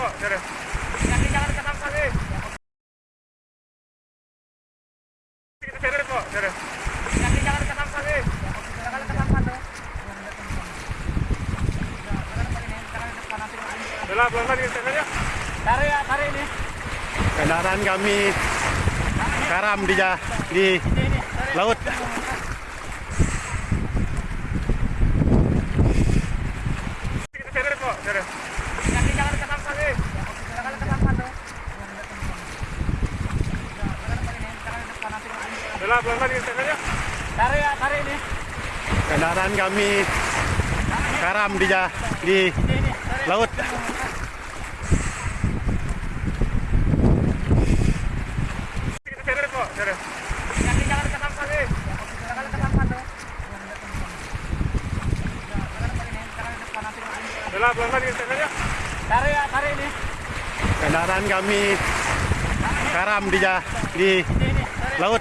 kok, sini. Kaki jangan ke nih. Kok. Kaki ke nih. Ke ya, ini. Kendaraan kami karam di di laut. Sini kok. Kaki jangan ke sampah nih. Jangan ke sampah tuh. Udah, pelan-pelan aja. Tarik ya, tarik ini. Kendaraan kami karam di di laut. Pelan-pelan. Tarik ya, tarik ini. Kendaraan kami karam di di Well,